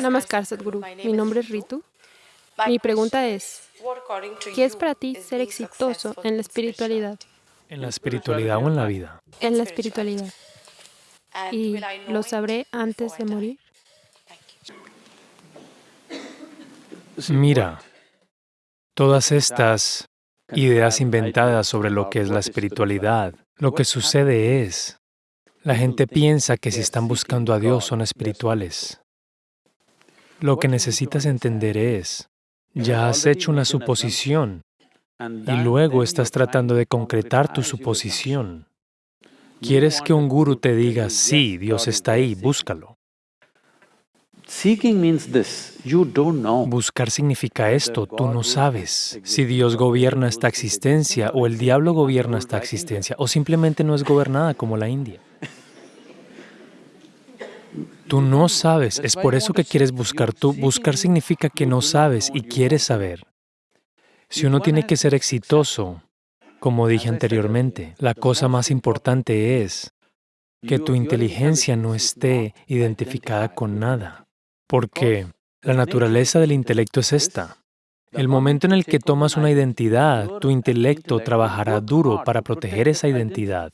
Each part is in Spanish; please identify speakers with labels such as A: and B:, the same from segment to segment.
A: Namaskar, Sadhguru. Mi nombre es Ritu. Mi pregunta es, ¿qué es para ti ser exitoso en la espiritualidad?
B: ¿En la espiritualidad o en la vida?
A: En la espiritualidad. ¿Y lo sabré antes de morir?
B: Mira, todas estas ideas inventadas sobre lo que es la espiritualidad, lo que sucede es, la gente piensa que si están buscando a Dios son espirituales. Lo que necesitas entender es, ya has hecho una suposición y luego estás tratando de concretar tu suposición. Quieres que un guru te diga, sí, Dios está ahí, búscalo. Buscar significa esto, tú no sabes si Dios gobierna esta existencia o el diablo gobierna esta existencia o simplemente no es gobernada como la India. Tú no sabes, es por eso que quieres buscar tú. Buscar significa que no sabes y quieres saber. Si uno tiene que ser exitoso, como dije anteriormente, la cosa más importante es que tu inteligencia no esté identificada con nada, porque la naturaleza del intelecto es esta. El momento en el que tomas una identidad, tu intelecto trabajará duro para proteger esa identidad.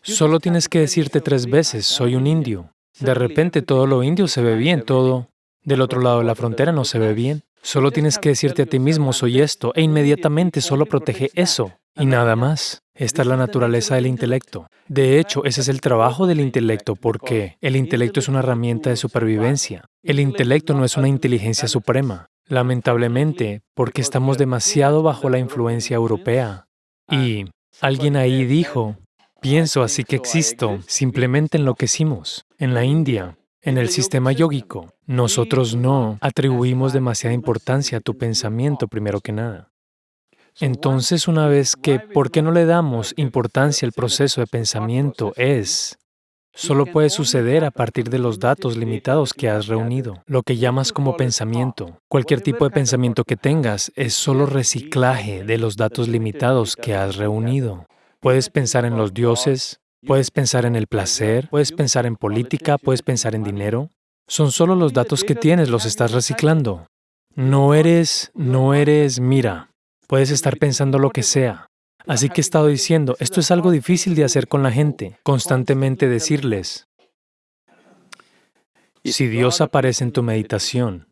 B: Solo tienes que decirte tres veces, soy un indio, de repente todo lo indio se ve bien, todo del otro lado de la frontera no se ve bien. Solo tienes que decirte a ti mismo, soy esto, e inmediatamente solo protege eso y nada más. Esta es la naturaleza del intelecto. De hecho, ese es el trabajo del intelecto porque el intelecto es una herramienta de supervivencia. El intelecto no es una inteligencia suprema. Lamentablemente, porque estamos demasiado bajo la influencia europea. Y alguien ahí dijo, Pienso así que existo, simplemente enloquecimos. En la India, en el sistema yógico, nosotros no atribuimos demasiada importancia a tu pensamiento primero que nada. Entonces, una vez que, ¿por qué no le damos importancia al proceso de pensamiento? Es, solo puede suceder a partir de los datos limitados que has reunido, lo que llamas como pensamiento. Cualquier tipo de pensamiento que tengas es solo reciclaje de los datos limitados que has reunido. Puedes pensar en los dioses, puedes pensar en el placer, puedes pensar en política, puedes pensar en dinero. Son solo los datos que tienes, los estás reciclando. No eres, no eres, mira, puedes estar pensando lo que sea. Así que he estado diciendo, esto es algo difícil de hacer con la gente, constantemente decirles, si Dios aparece en tu meditación,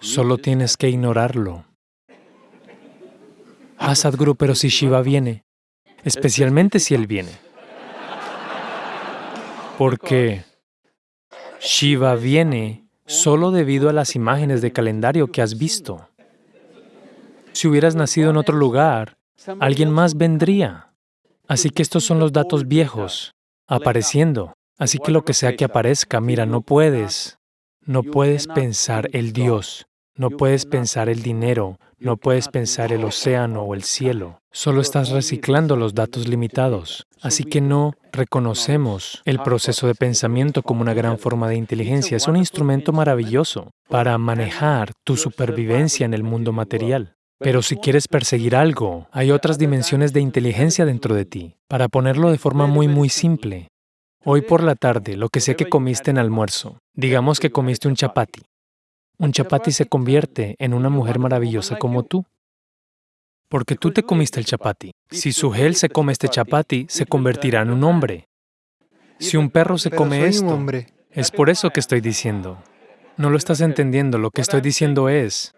B: solo tienes que ignorarlo. Ah, Sadhguru, pero si Shiva viene, especialmente si Él viene. Porque Shiva viene solo debido a las imágenes de calendario que has visto. Si hubieras nacido en otro lugar, alguien más vendría. Así que estos son los datos viejos, apareciendo. Así que lo que sea que aparezca, mira, no puedes, no puedes pensar el Dios, no puedes pensar el dinero, no puedes pensar el océano o el cielo. Solo estás reciclando los datos limitados. Así que no reconocemos el proceso de pensamiento como una gran forma de inteligencia. Es un instrumento maravilloso para manejar tu supervivencia en el mundo material. Pero si quieres perseguir algo, hay otras dimensiones de inteligencia dentro de ti. Para ponerlo de forma muy, muy simple, hoy por la tarde, lo que sé que comiste en almuerzo, digamos que comiste un chapati un chapati se convierte en una mujer maravillosa como tú. Porque tú te comiste el chapati. Si Suhel se come este chapati, se convertirá en un hombre. Si un perro se come esto, es por eso que estoy diciendo. No lo estás entendiendo, lo que estoy diciendo es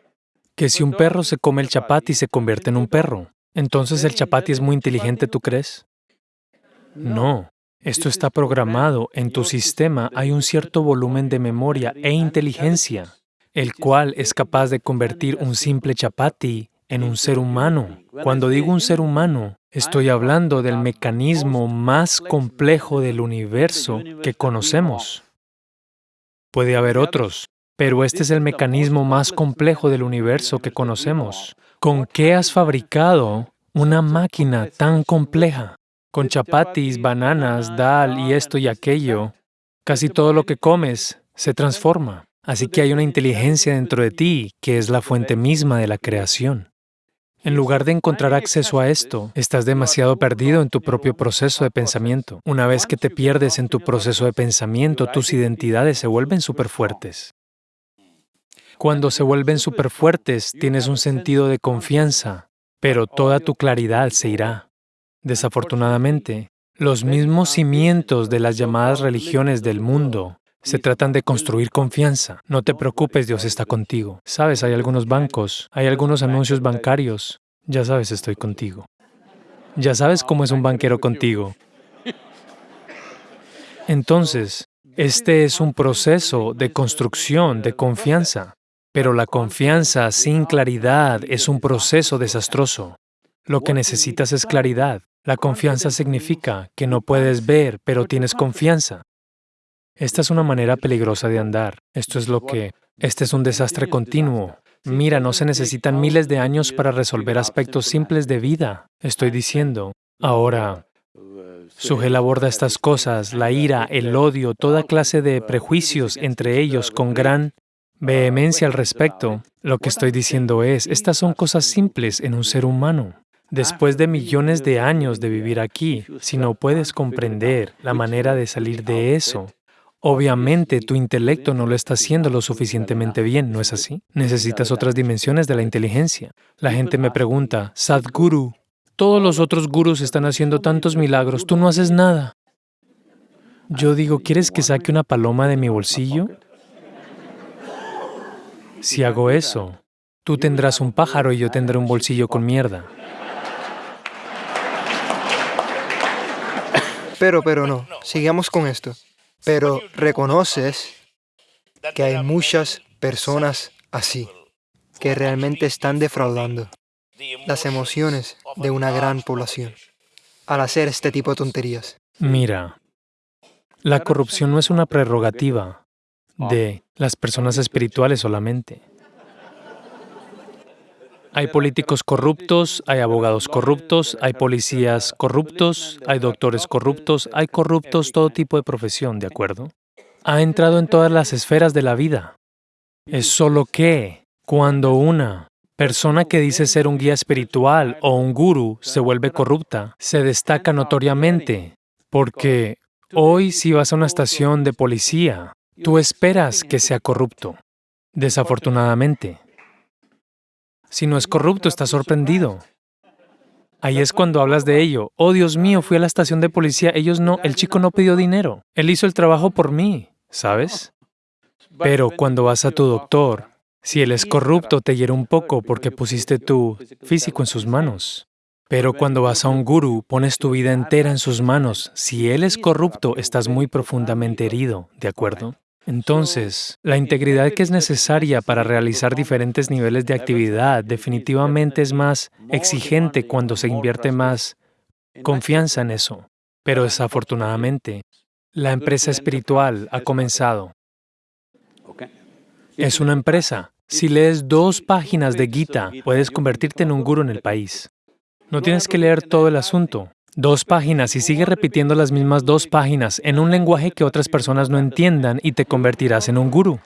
B: que si un perro se come el chapati, se convierte en un perro. Entonces el chapati es muy inteligente, ¿tú crees? No. Esto está programado. En tu sistema hay un cierto volumen de memoria e inteligencia el cual es capaz de convertir un simple chapati en un ser humano. Cuando digo un ser humano, estoy hablando del mecanismo más complejo del universo que conocemos. Puede haber otros, pero este es el mecanismo más complejo del universo que conocemos. ¿Con qué has fabricado una máquina tan compleja? Con chapatis, bananas, dal y esto y aquello. Casi todo lo que comes se transforma. Así que hay una inteligencia dentro de ti que es la fuente misma de la creación. En lugar de encontrar acceso a esto, estás demasiado perdido en tu propio proceso de pensamiento. Una vez que te pierdes en tu proceso de pensamiento, tus identidades se vuelven súper fuertes. Cuando se vuelven fuertes, tienes un sentido de confianza, pero toda tu claridad se irá. Desafortunadamente, los mismos cimientos de las llamadas religiones del mundo se tratan de construir confianza. No te preocupes, Dios está contigo. Sabes, hay algunos bancos, hay algunos anuncios bancarios. Ya sabes, estoy contigo. Ya sabes cómo es un banquero contigo. Entonces, este es un proceso de construcción de confianza. Pero la confianza sin claridad es un proceso desastroso. Lo que necesitas es claridad. La confianza significa que no puedes ver, pero tienes confianza. Esta es una manera peligrosa de andar. Esto es lo que... Este es un desastre continuo. Mira, no se necesitan miles de años para resolver aspectos simples de vida. Estoy diciendo, ahora, Sugel aborda estas cosas, la ira, el odio, toda clase de prejuicios entre ellos con gran vehemencia al respecto. Lo que estoy diciendo es, estas son cosas simples en un ser humano. Después de millones de años de vivir aquí, si no puedes comprender la manera de salir de eso, Obviamente, tu intelecto no lo está haciendo lo suficientemente bien, ¿no es así? Necesitas otras dimensiones de la inteligencia. La gente me pregunta, Sadhguru, todos los otros gurus están haciendo tantos milagros, tú no haces nada. Yo digo, ¿quieres que saque una paloma de mi bolsillo? Si hago eso, tú tendrás un pájaro y yo tendré un bolsillo con mierda.
C: Pero, pero no, sigamos con esto. Pero reconoces que hay muchas personas así, que realmente están defraudando las emociones de una gran población al hacer este tipo de tonterías.
B: Mira, la corrupción no es una prerrogativa de las personas espirituales solamente. Hay políticos corruptos, hay abogados corruptos, hay policías corruptos, hay doctores corruptos, hay corruptos, todo tipo de profesión, ¿de acuerdo? Ha entrado en todas las esferas de la vida. Es solo que cuando una persona que dice ser un guía espiritual o un guru se vuelve corrupta, se destaca notoriamente, porque hoy si vas a una estación de policía, tú esperas que sea corrupto. Desafortunadamente, si no es corrupto, está sorprendido. Ahí es cuando hablas de ello. Oh, Dios mío, fui a la estación de policía, ellos no, el chico no pidió dinero. Él hizo el trabajo por mí, ¿sabes? Pero cuando vas a tu doctor, si él es corrupto, te hiere un poco porque pusiste tu físico en sus manos. Pero cuando vas a un gurú, pones tu vida entera en sus manos. Si él es corrupto, estás muy profundamente herido, ¿de acuerdo? Entonces, la integridad que es necesaria para realizar diferentes niveles de actividad definitivamente es más exigente cuando se invierte más confianza en eso. Pero desafortunadamente, la empresa espiritual ha comenzado. Es una empresa. Si lees dos páginas de Gita, puedes convertirte en un guru en el país. No tienes que leer todo el asunto dos páginas y sigue repitiendo las mismas dos páginas en un lenguaje que otras personas no entiendan y te convertirás en un gurú.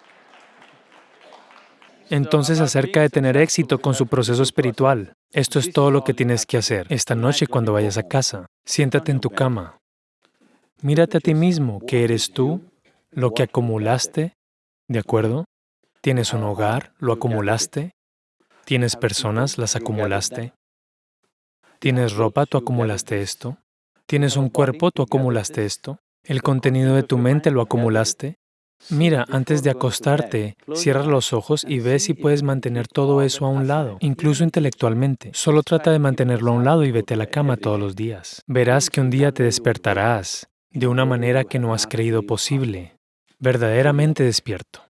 B: Entonces, acerca de tener éxito con su proceso espiritual, esto es todo lo que tienes que hacer. Esta noche, cuando vayas a casa, siéntate en tu cama. Mírate a ti mismo, que eres tú, lo que acumulaste, ¿de acuerdo? Tienes un hogar, lo acumulaste. Tienes personas, las acumulaste. Tienes ropa, tú acumulaste esto. Tienes un cuerpo, tú acumulaste esto. El contenido de tu mente lo acumulaste. Mira, antes de acostarte, cierra los ojos y ve si puedes mantener todo eso a un lado, incluso intelectualmente. Solo trata de mantenerlo a un lado y vete a la cama todos los días. Verás que un día te despertarás de una manera que no has creído posible, verdaderamente despierto.